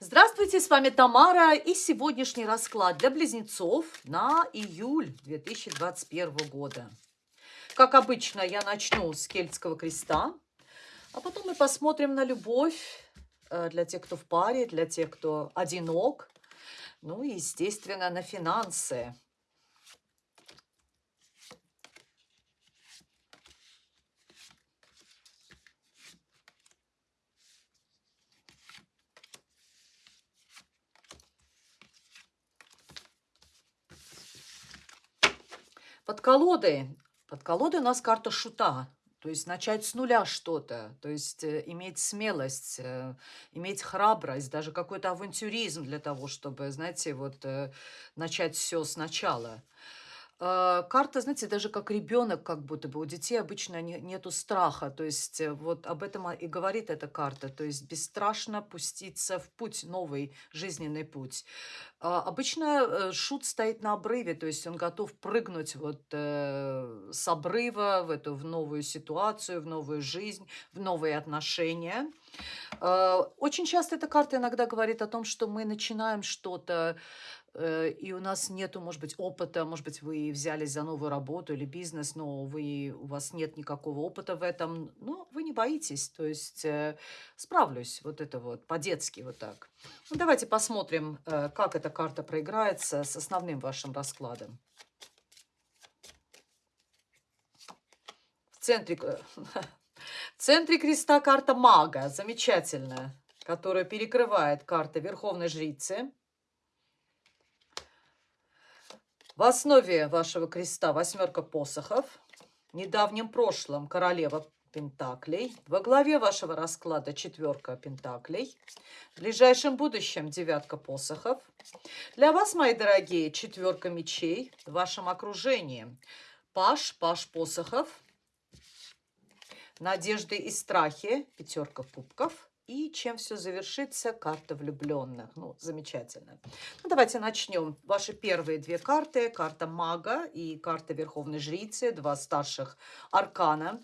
Здравствуйте, с вами Тамара и сегодняшний расклад для близнецов на июль 2021 года. Как обычно, я начну с кельтского креста, а потом мы посмотрим на любовь э, для тех, кто в паре, для тех, кто одинок, ну и, естественно, на финансы. Под колодой. Под колодой у нас карта шута. То есть начать с нуля что-то, то есть э, иметь смелость, э, иметь храбрость, даже какой-то авантюризм для того, чтобы, знаете, вот э, начать все сначала. Э, карта, знаете, даже как ребенок, как будто бы у детей обычно не, нету страха. То есть э, вот об этом и говорит эта карта. То есть бесстрашно пуститься в путь, новый жизненный путь. А, обычно э, шут стоит на обрыве, то есть он готов прыгнуть вот с обрыва в эту в новую ситуацию, в новую жизнь, в новые отношения. Очень часто эта карта иногда говорит о том, что мы начинаем что-то и у нас нету, может быть, опыта, может быть, вы взялись за новую работу или бизнес, но вы, у вас нет никакого опыта в этом, но вы не боитесь, то есть э, справлюсь, вот это вот, по-детски вот так. Ну, давайте посмотрим, э, как эта карта проиграется с основным вашим раскладом. В центре, в центре креста карта мага, замечательная, которая перекрывает карты Верховной Жрицы. В основе вашего креста восьмерка посохов, в недавнем прошлом королева пентаклей, во главе вашего расклада четверка пентаклей, в ближайшем будущем девятка посохов. Для вас, мои дорогие, четверка мечей в вашем окружении. Паш, паш посохов, надежды и страхи, пятерка кубков – и чем все завершится? Карта влюбленных. Ну, замечательно. Ну, давайте начнем. Ваши первые две карты. Карта мага и карта верховной жрицы. Два старших аркана.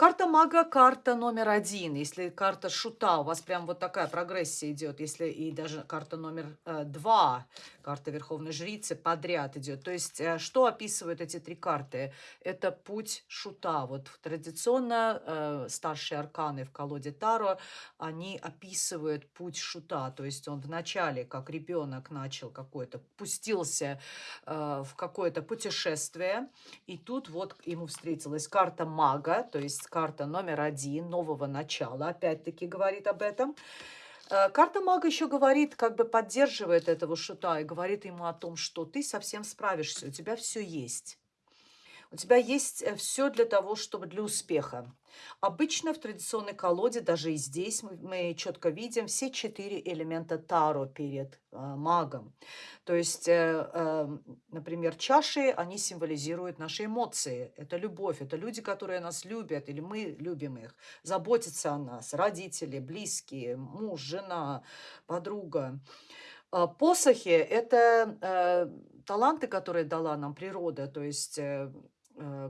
Карта мага, карта номер один. Если карта шута, у вас прям вот такая прогрессия идет. Если и даже карта номер э, два, карта Верховной Жрицы подряд идет. То есть, э, что описывают эти три карты? Это путь шута. Вот традиционно э, старшие арканы в колоде Таро, они описывают путь шута. То есть, он вначале, как ребенок, начал какой-то, пустился э, в какое-то путешествие. И тут вот ему встретилась карта мага, то есть карта номер один нового начала, опять-таки говорит об этом. Э, карта мага еще говорит, как бы поддерживает этого шута и говорит ему о том, что ты совсем справишься, у тебя все есть. У тебя есть э, все для того, чтобы для успеха. Обычно в традиционной колоде, даже и здесь мы, мы четко видим все четыре элемента Таро перед э, магом. То есть, э, э, например, чаши, они символизируют наши эмоции. Это любовь, это люди, которые нас любят, или мы любим их, заботятся о нас, родители, близкие, муж, жена, подруга. А посохи – это э, таланты, которые дала нам природа, то есть э,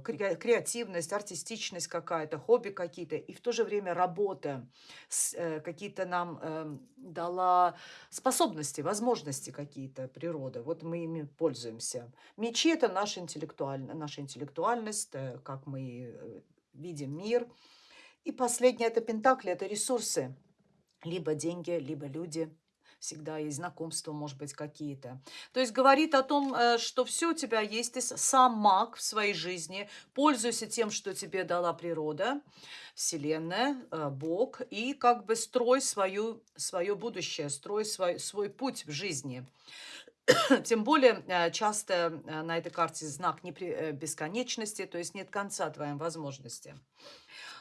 креативность, артистичность какая-то, хобби какие-то, и в то же время работа э, какие-то нам эм, дала способности, возможности какие-то природа. Вот мы ими пользуемся. Мечи – это наша, интеллектуальная, наша интеллектуальность, э, как мы видим мир. И последнее – это пентакли, это ресурсы. Либо деньги, либо люди – всегда есть знакомства, может быть, какие-то. То есть говорит о том, э, что все у тебя есть, ты сам маг в своей жизни, пользуйся тем, что тебе дала природа, Вселенная, э, Бог, и как бы строй свою, свое будущее, строй свой, свой путь в жизни. Тем более э, часто на этой карте знак бесконечности, то есть нет конца твоим возможностям.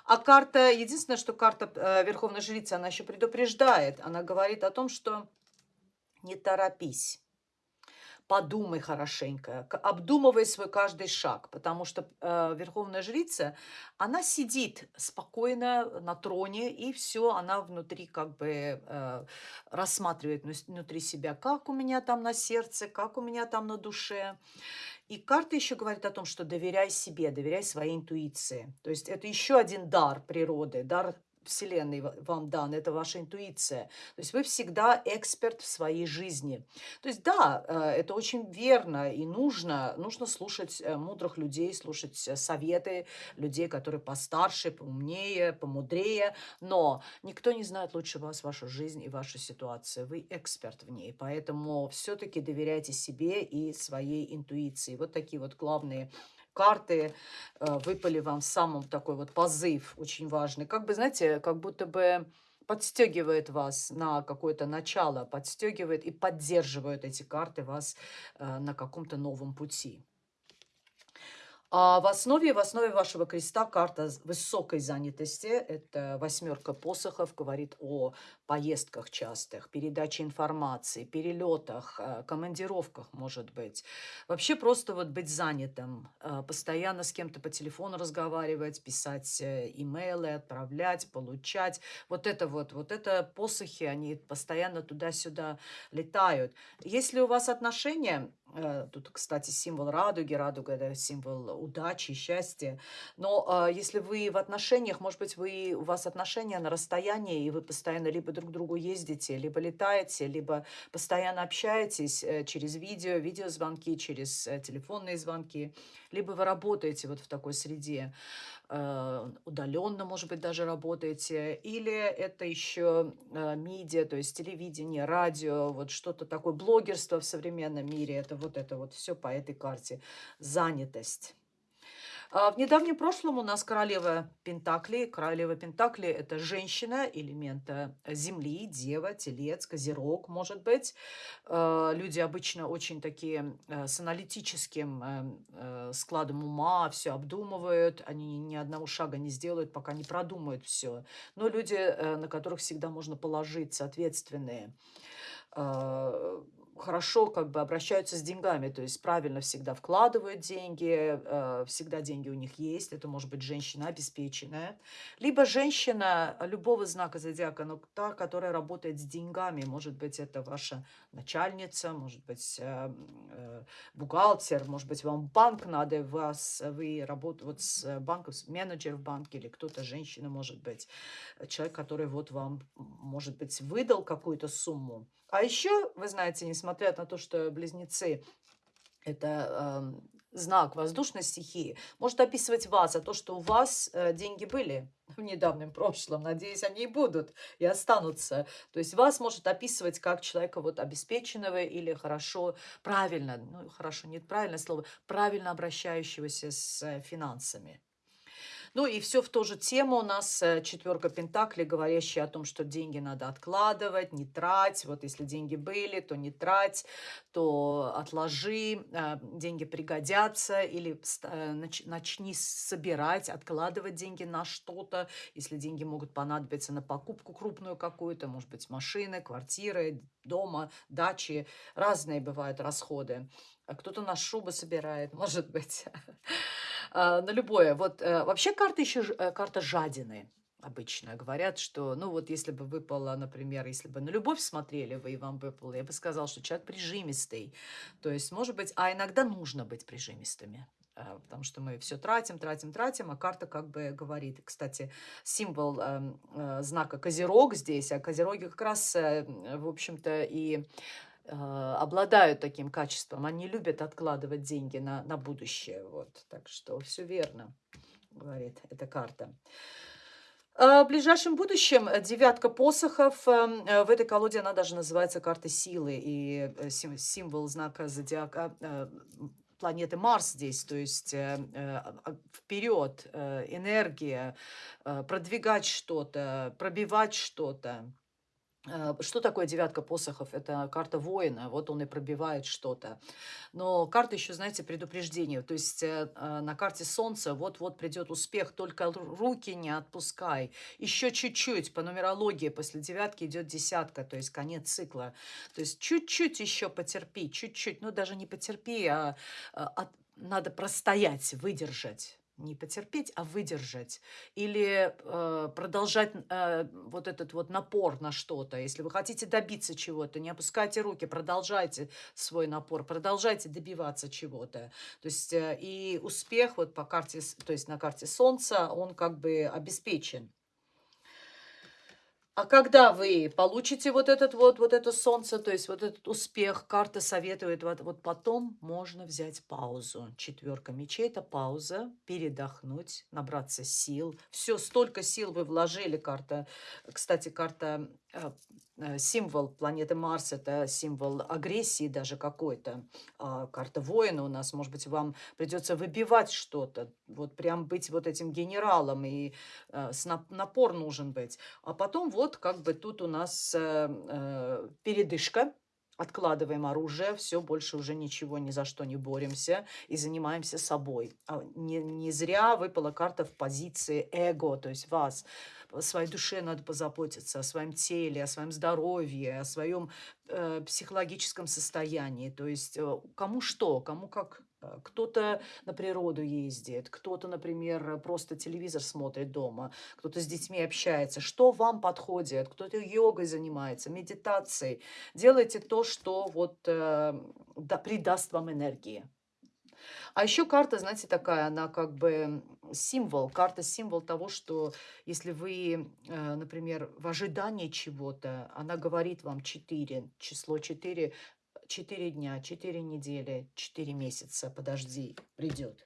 А карта, единственное, что карта э, Верховной Жрицы, она еще предупреждает. Она говорит о том, что не торопись. Подумай хорошенько, обдумывай свой каждый шаг, потому что э, Верховная Жрица, она сидит спокойно на троне, и все, она внутри как бы э, рассматривает внутри себя, как у меня там на сердце, как у меня там на душе. И карта еще говорит о том, что доверяй себе, доверяй своей интуиции. То есть это еще один дар природы, дар Вселенной вам дан, это ваша интуиция. То есть вы всегда эксперт в своей жизни. То есть да, э, это очень верно и нужно. Нужно слушать э, мудрых людей, слушать советы людей, которые постарше, поумнее, помудрее. Но никто не знает лучше вас вашу жизнь и вашу ситуацию. Вы эксперт в ней. Поэтому все-таки доверяйте себе и своей интуиции. Вот такие вот главные карты э, выпали вам самым такой вот позыв очень важный. Как бы, знаете, как будто бы подстегивает вас на какое-то начало, подстегивает и поддерживает эти карты вас э, на каком-то новом пути. А в основе, в основе вашего креста карта высокой занятости. Это восьмерка посохов, говорит о поездках частых, передаче информации, перелетах, э, командировках, может быть. Вообще просто вот быть занятым, э, постоянно с кем-то по телефону разговаривать, писать э, имейлы, отправлять, получать. Вот это вот, вот это посохи, они постоянно туда-сюда летают. Если у вас отношения, Тут, кстати, символ радуги. Радуга – это символ удачи, счастья. Но если вы в отношениях, может быть, вы, у вас отношения на расстоянии, и вы постоянно либо друг к другу ездите, либо летаете, либо постоянно общаетесь э, через видео, видеозвонки, через э, телефонные звонки, либо вы работаете вот в такой среде, э, удаленно, может быть, даже работаете, или это еще медиа, то есть телевидение, радио, вот что-то такое, блогерство в современном мире, это вот это вот все по этой карте, занятость. А, в недавнем прошлом у нас королева Пентакли. Королева Пентакли – это женщина элемента Земли, Дева, Телец, Козерог, может быть. А, люди обычно очень такие э, с аналитическим э, э, складом ума, все обдумывают, они ни одного шага не сделают, пока не продумают все. Но люди, на которых всегда можно положиться, ответственные а, хорошо как бы обращаются с деньгами, то есть правильно всегда вкладывают деньги, э, всегда деньги у них есть, это может быть женщина обеспеченная, либо женщина любого знака зодиака, но та, которая работает с деньгами, может быть, это ваша начальница, может быть, э, э, бухгалтер, может быть, вам банк надо, вас, вы работаете вот с банком, менеджер в банке или кто-то, женщина, может быть, человек, который вот вам, может быть, выдал какую-то сумму, а еще, вы знаете, несмотря на то, что близнецы – это э, знак воздушной стихии, может описывать вас, а то, что у вас э, деньги были в недавнем прошлом, надеюсь, они и будут, и останутся. То есть вас может описывать как человека вот обеспеченного или хорошо, правильно, ну хорошо, нет правильное слово, правильно обращающегося с э, финансами. Ну и все в ту же тему у нас э, четверка пентаклей, говорящая о том, что деньги надо откладывать, не трать. Вот если деньги были, то не трать, то отложи, э, деньги пригодятся или э, начни собирать, откладывать деньги на что-то. Если деньги могут понадобиться на покупку крупную какую-то, может быть, машины, квартиры, дома, дачи. Разные бывают расходы. Кто-то на шубы собирает, может быть. А, на любое. Вот э, вообще карта еще э, карта жадины обычно говорят, что, ну вот если бы выпало, например, если бы на любовь смотрели вы и вам выпало, я бы сказала, что человек прижимистый. То есть, может быть, а иногда нужно быть прижимистыми потому что мы все тратим, тратим, тратим, а карта как бы говорит. Кстати, символ э, э, знака Козерог здесь, а Козероги как раз, э, в общем-то, и а, обладают таким качеством. Они любят откладывать деньги на, на будущее. Вот. Так что все верно, говорит эта карта. А, в ближайшем будущем девятка посохов. Эм, э, в этой колоде она даже называется карта силы. И э, символ знака зодиака э, планеты Марс здесь, то есть а, вперед, энергия, продвигать что-то, пробивать что-то. Э, что такое девятка посохов? Это карта воина, вот он и пробивает что-то. Но карта еще, знаете, предупреждение. То есть э, э, на карте солнца вот-вот придет успех, только руки не отпускай. Еще чуть-чуть, по нумерологии после девятки идет десятка, то есть конец цикла. То есть чуть-чуть еще потерпи, чуть-чуть, ну даже не потерпи, а, а надо простоять, выдержать не потерпеть, а выдержать. Или э, продолжать э, вот этот вот напор на что-то. Если вы хотите добиться чего-то, не опускайте руки, продолжайте свой напор, продолжайте добиваться чего-то. То есть э, и успех вот по карте, то есть на карте Солнца, он как бы обеспечен. А когда вы получите вот этот вот, вот это солнце, то есть вот этот успех, карта советует, вот, вот потом можно взять паузу. Четверка мечей – это пауза, передохнуть, набраться сил. Все, столько сил вы вложили, карта. Кстати, карта символ планеты Марс, это символ агрессии даже какой-то. А карта воина у нас, может быть, вам придется выбивать что-то, вот прям быть вот этим генералом, и э, напор нужен быть. А потом вот как бы тут у нас э, э, передышка, откладываем оружие, все, больше уже ничего, ни за что не боремся и занимаемся собой. А не, не зря выпала карта в позиции эго, то есть вас о своей душе надо позаботиться, о своем теле, о своем здоровье, о своем э, психологическом состоянии. То есть э, кому что, кому как э, кто-то на природу ездит, кто-то, например, просто телевизор смотрит дома, кто-то с детьми общается. Что вам подходит? Кто-то йогой занимается, медитацией. Делайте то, что вот э, да, придаст вам энергии. А еще карта, знаете, такая, она как бы символ, карта символ того, что если вы, э, например, в ожидании чего-то, она говорит вам 4, число 4, 4 дня, 4 недели, 4 месяца, подожди, придет.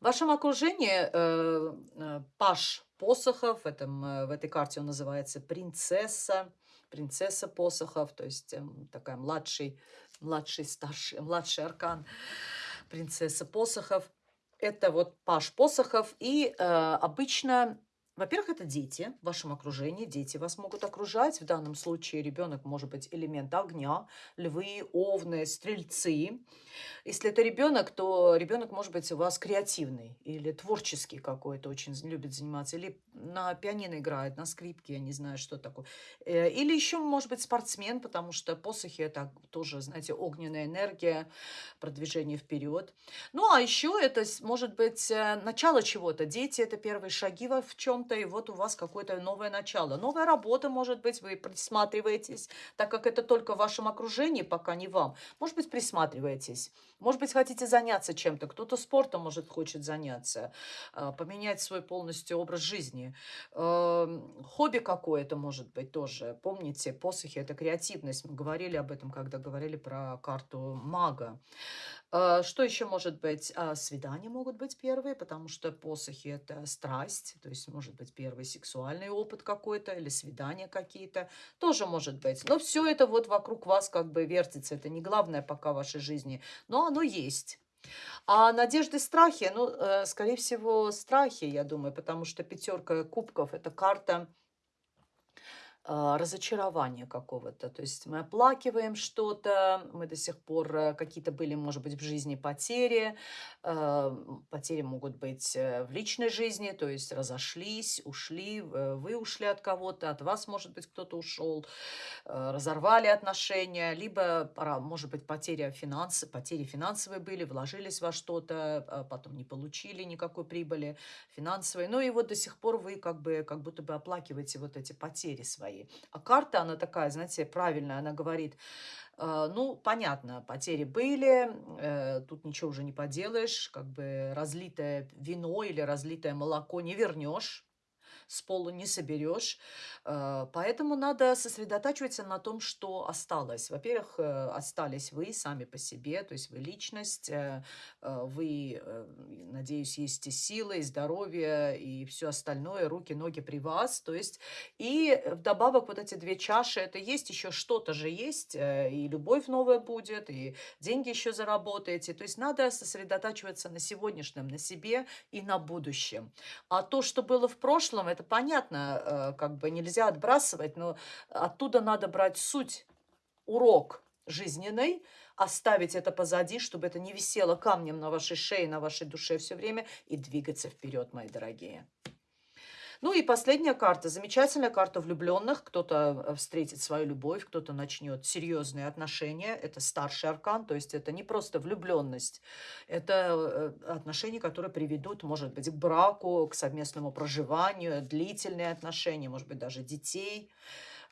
В вашем окружении э, э, паш посохов, в, этом, в этой карте он называется принцесса, принцесса посохов, то есть такая младший, младший, старший, младший аркан, принцесса посохов. Это вот Паш Посохов. И э, обычно во-первых, это дети в вашем окружении, дети вас могут окружать. В данном случае ребенок может быть элемент огня, львы, овны, стрельцы. Если это ребенок, то ребенок может быть у вас креативный или творческий какой-то, очень любит заниматься, или на пианино играет, на скрипке, я не знаю, что такое. Э, или еще может быть спортсмен, потому что посохи это тоже, знаете, огненная энергия, продвижение вперед. Ну, а еще это может быть э, начало чего-то. Дети это первые шаги в чем чем-то, и вот у вас какое-то новое начало. Новая работа, может быть, вы присматриваетесь, так как это только в вашем окружении, пока не вам. Может быть, присматриваетесь. Может быть, хотите заняться чем-то. Кто-то спортом, может, хочет заняться, а, поменять свой полностью образ жизни. Эм, хобби какое-то, может быть, тоже. Помните, посохи – это креативность. Мы говорили об этом, когда говорили про карту мага. А, что еще может быть? А, свидания могут быть первые, потому что посохи – это страсть, то есть может быть первый сексуальный опыт какой-то или свидания какие-то, тоже может быть. Но все это вот вокруг вас как бы вертится, это не главное пока в вашей жизни, но оно есть. А надежды, страхи, ну, э, скорее всего, страхи, я думаю, потому что пятерка кубков – это карта разочарования какого-то. То есть мы оплакиваем что-то, мы до сих пор э, какие-то были, может быть, в жизни потери. А, потери могут быть э, в личной жизни, то есть разошлись, ушли, э, вы ушли от кого-то, от вас, может быть, кто-то ушел, разорвали отношения, либо, может быть, потеря финансы, потери финансовые были, вложились во что-то, а потом не получили никакой прибыли финансовой. Ну и вот до сих пор вы как бы как будто бы оплакиваете вот эти потери свои свои. А карта, она такая, знаете, правильная, она говорит, э, ну, понятно, потери были, э, тут ничего уже не поделаешь, как бы разлитое вино или разлитое молоко не вернешь, с пола не соберешь. Э, поэтому надо сосредотачиваться на том, что осталось. Во-первых, э, остались вы сами по себе, то есть вы личность, э, вы, надеюсь, есть и силы, и здоровье, и все остальное, руки, ноги при вас. То есть и вдобавок вот эти две чаши, это есть еще что-то же есть, и любовь новая будет, и деньги еще заработаете. То есть надо сосредотачиваться на сегодняшнем, на себе и на будущем. А то, что было в прошлом, это понятно, э, как бы нельзя отбрасывать, но оттуда надо брать суть, урок жизненный, оставить это позади, чтобы это не висело камнем на вашей шее, на вашей душе все время и двигаться вперед, мои дорогие. Ну и последняя карта, замечательная карта влюбленных. Кто-то э, встретит свою любовь, кто-то начнет серьезные отношения. Это старший аркан, то есть это не просто влюбленность. Это э, отношения, которые приведут, может быть, к браку, к совместному проживанию, длительные отношения, может быть, даже детей.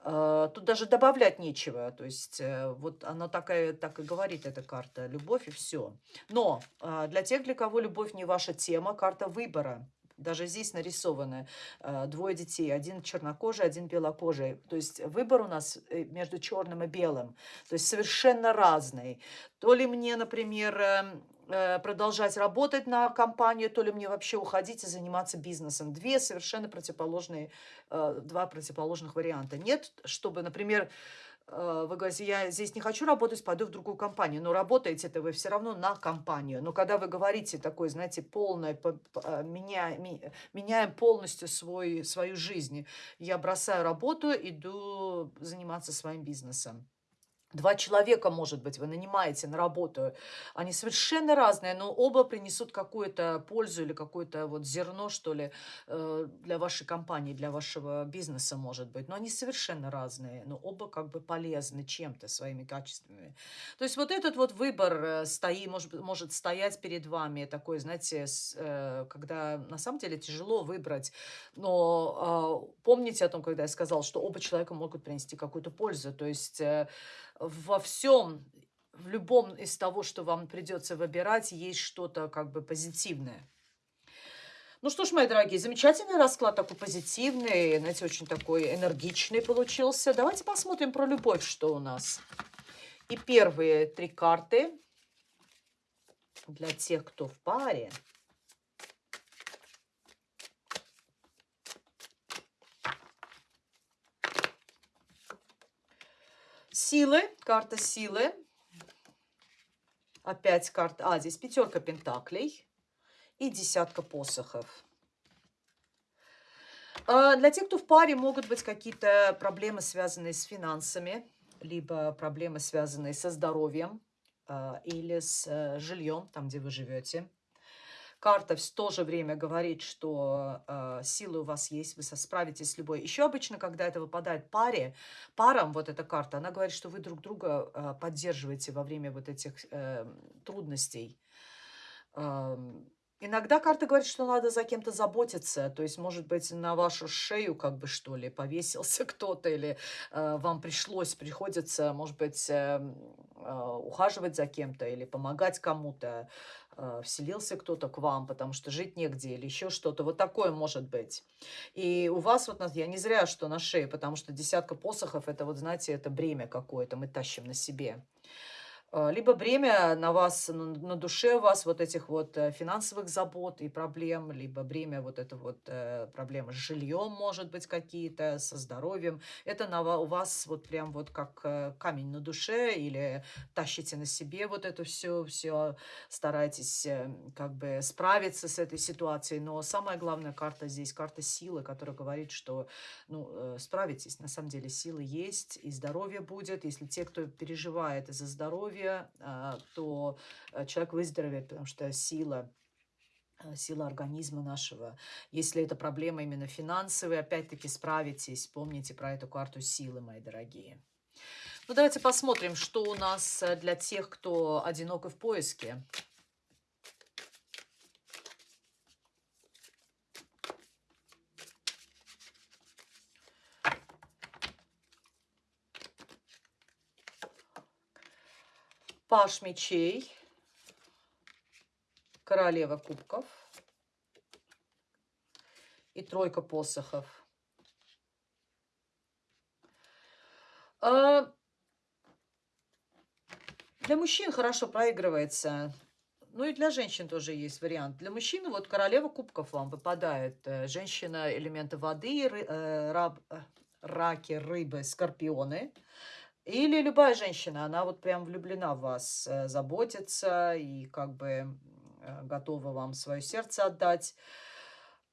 Э, тут даже добавлять нечего. То есть вот она такая, так и говорит, эта карта. Любовь и все. Но для тех, для кого любовь не ваша тема, карта выбора Даже здесь нарисованы э, двое детей. Один чернокожий, один белокожий. То есть выбор у нас э, между черным и белым. То есть совершенно разный. То ли мне, например, э, продолжать работать на компанию, то ли мне вообще уходить и заниматься бизнесом. Две совершенно противоположные, два противоположных варианта. Нет, чтобы, например, вы говорите, я здесь не хочу работать, пойду в другую компанию. Но работаете это вы все равно на компанию. Но когда вы говорите такое, знаете, полное, меня, меняем полностью свой, свою жизнь. Я бросаю работу, иду заниматься своим бизнесом. Два человека, может быть, вы нанимаете на работу. Они совершенно разные, но оба принесут какую-то пользу или какое-то вот зерно, что ли, э, для вашей компании, для вашего бизнеса, может быть. Но они совершенно разные, но оба как бы полезны чем-то, своими качествами. То есть вот этот вот выбор э, стоит, может, может стоять перед вами, такой, знаете, э, когда на самом деле тяжело выбрать. Но а, помните о том, когда я сказала, что оба человека могут принести какую-то пользу. То есть во всем, в любом из того, что вам придется выбирать, есть что-то как бы позитивное. Ну что ж, мои дорогие, замечательный расклад, такой позитивный, знаете, очень такой энергичный получился. Давайте посмотрим про любовь, что у нас. И первые три карты для тех, кто в паре – Силы, карта силы. Опять карта, а, здесь пятерка пентаклей и десятка посохов. А, для тех, кто в паре, могут быть какие-то проблемы, связанные с финансами, либо проблемы, связанные со здоровьем а, или с э, жильем, там, где вы живете. Карта в то же время говорит, что э, силы у вас есть, вы справитесь с любой. Еще обычно, когда это выпадает паре, парам, вот эта карта, она говорит, что вы друг друга э, поддерживаете во время вот этих э, трудностей. Э, Иногда карта говорит, что надо за кем-то заботиться, то есть, может быть, на вашу шею, как бы, что ли, повесился кто-то, или э, вам пришлось, приходится, может быть, э, э, ухаживать за кем-то или помогать кому-то, э, вселился кто-то к вам, потому что жить негде или еще что-то. Вот такое может быть. И у вас вот, я не зря, что на шее, потому что десятка посохов, это вот, знаете, это бремя какое-то мы тащим на себе. А, либо бремя на вас, на душе у вас вот этих вот э, финансовых забот и проблем, либо бремя вот это вот э, проблемы с жильем, может быть, какие-то, со здоровьем. Это на, у вас вот прям вот как э, камень на душе или тащите на себе вот это все, все старайтесь как бы справиться с этой ситуацией. Но самая главная карта здесь, карта силы, которая говорит, что ну, справитесь. На самом деле силы есть и здоровье будет. Если те, кто переживает из-за здоровья, здоровья, а, то э, человек выздоровеет, потому что сила э, сила организма нашего. Если это проблема именно финансовая, опять-таки справитесь. Помните про эту карту силы, мои дорогие. Ну, давайте посмотрим, что у нас э, для тех, кто одинок и в поиске. Паш мечей, королева кубков и тройка посохов. А, для мужчин хорошо проигрывается. Ну и для женщин тоже есть вариант. Для мужчины вот королева кубков вам выпадает. Э, женщина элемента воды, э, раб, э, раки, рыбы, скорпионы. Или любая женщина, она вот прям влюблена в вас, э, заботится и как бы э, готова вам свое сердце отдать.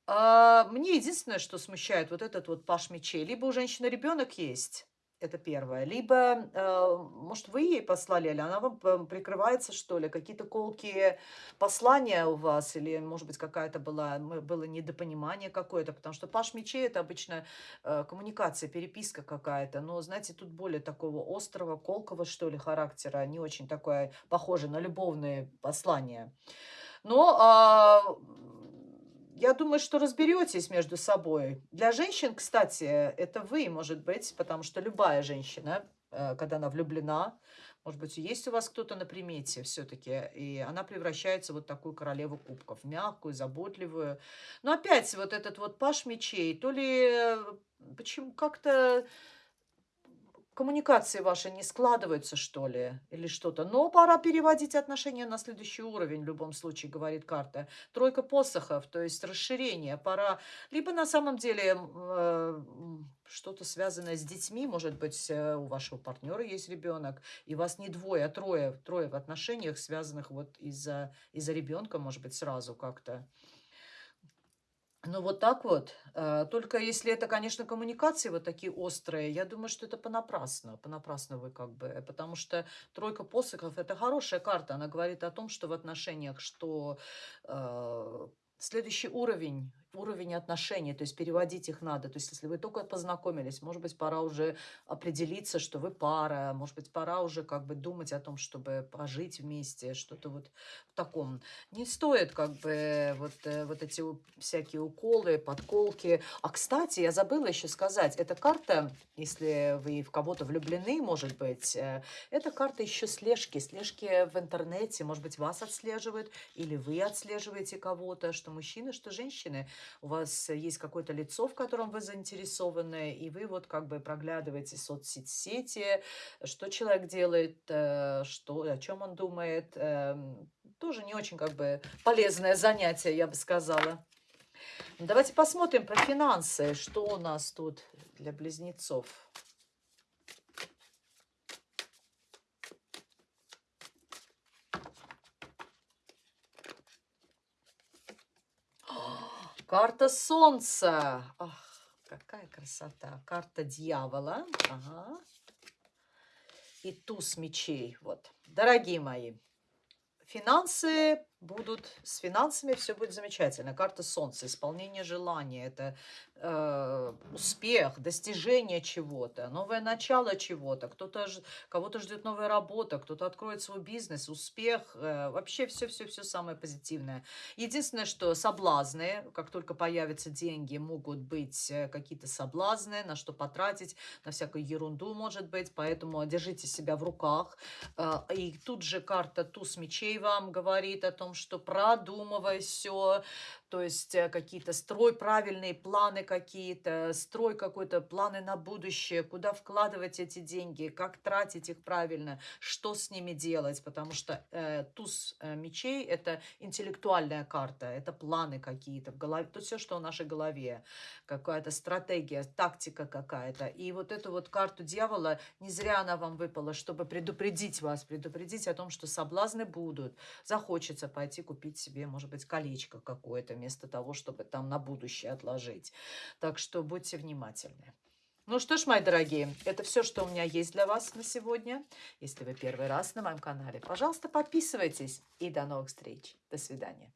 А мне единственное, что смущает, вот этот вот паш мечей. Либо у женщины ребенок есть, это первое. Либо, э, может, вы ей послали, или она вам прикрывается, что ли, какие-то колкие послания у вас, или, может быть, какая-то была, было недопонимание какое-то, потому что паш мечей – это обычно э, коммуникация, переписка какая-то, но, знаете, тут более такого острого, колкого, что ли, характера, не очень такое похоже на любовные послания. Но а, я думаю, что разберетесь между собой. Для женщин, кстати, это вы, может быть, потому что любая женщина, э, когда она влюблена, Может быть, есть у вас кто-то на примете все-таки, и она превращается в вот такую королеву кубков, мягкую, заботливую. Но опять вот этот вот паш мечей, то ли э, почему как-то коммуникации ваши не складываются, что ли, или что-то. Но пора переводить отношения на следующий уровень, в любом случае, говорит карта. Тройка посохов, то есть расширение. Пора либо на самом деле э, что-то связанное с детьми, может быть, э, у вашего партнера есть ребенок, и вас не двое, а трое, трое в отношениях, связанных вот из-за из ребенка, может быть, сразу как-то. Ну, вот так вот. Э, только если это, конечно, коммуникации вот такие острые, я думаю, что это понапрасну. Понапрасну вы как бы. Потому что тройка посохов– это хорошая карта. Она говорит о том, что в отношениях, что э, следующий уровень уровень отношений, то есть переводить их надо. То есть если вы только познакомились, может быть, пора уже определиться, что вы пара, может быть, пора уже как бы думать о том, чтобы пожить вместе, что-то вот в таком. Не стоит как бы вот, э, вот эти всякие уколы, подколки. А, кстати, я забыла еще сказать, эта карта, если вы в кого-то влюблены, может быть, э, это карта еще слежки, слежки в интернете, может быть, вас отслеживают, или вы отслеживаете кого-то, что мужчины, что женщины – у вас есть какое-то лицо, в котором вы заинтересованы, и вы вот как бы проглядываете соцсети, что человек делает, э, что, о чем он думает. Эм, тоже не очень как бы полезное занятие, я бы сказала. Давайте посмотрим про финансы, что у нас тут для близнецов. Карта Солнца. Ах, какая красота. Карта Дьявола. Ага. И туз мечей. Вот. Дорогие мои, финансы будут, с финансами все будет замечательно. Карта Солнца, исполнение желания, это э, успех, достижение чего-то, новое начало чего-то, кто-то кого-то ждет новая работа, кто-то откроет свой бизнес, успех, э, вообще все-все-все самое позитивное. Единственное, что соблазны, как только появятся деньги, могут быть э, какие-то соблазны, на что потратить, на всякую ерунду может быть, поэтому держите себя в руках. Э, и тут же карта туз мечей вам говорит о том, что продумывай все, то есть э, какие-то строй правильные планы какие-то, строй какой-то планы на будущее, куда вкладывать эти деньги, как тратить их правильно, что с ними делать, потому что э, туз э, мечей – это интеллектуальная карта, это планы какие-то в голове, то все, что в нашей голове, какая-то стратегия, тактика какая-то. И вот эту вот карту дьявола, не зря она вам выпала, чтобы предупредить вас, предупредить о том, что соблазны будут, захочется пойти купить себе, может быть, колечко какое-то, вместо того, чтобы там на будущее отложить. Так что будьте внимательны. Ну что ж, мои дорогие, это все, что у меня есть для вас на сегодня. Если вы первый раз на моем канале, пожалуйста, подписывайтесь. И до новых встреч. До свидания.